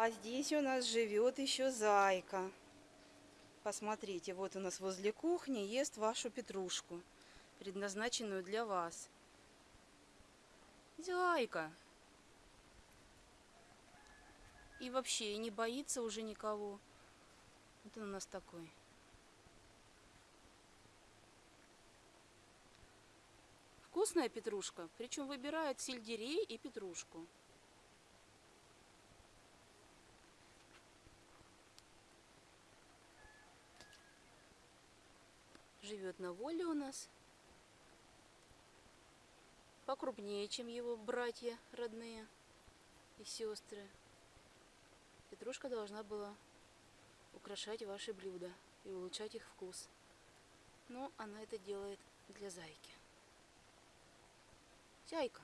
А здесь у нас живет еще зайка. Посмотрите, вот у нас возле кухни ест вашу петрушку, предназначенную для вас. Зайка. И вообще, не боится уже никого. Вот он у нас такой. Вкусная петрушка, причем выбирают сельдерей и петрушку. Живет на воле у нас. Покрупнее, чем его братья родные и сестры. Петрушка должна была украшать ваши блюда и улучшать их вкус. Но она это делает для зайки. Зайка.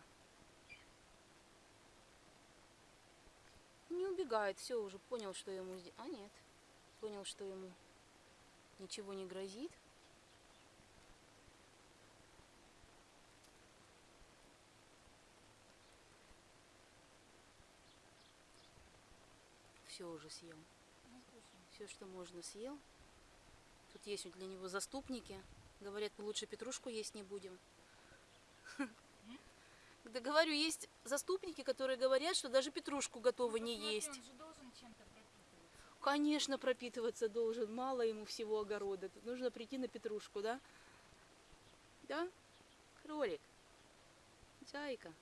Не убегает, все, уже понял, что ему... А нет, понял, что ему ничего не грозит. Все уже съел. Все, что можно, съел. Тут есть для него заступники. Говорят, мы лучше петрушку есть не будем. Да говорю, есть заступники, которые говорят, что даже петрушку готовы не есть. Конечно, пропитываться должен. Мало ему всего огорода. Тут нужно прийти на петрушку, да? Да? Кролик. Зайка.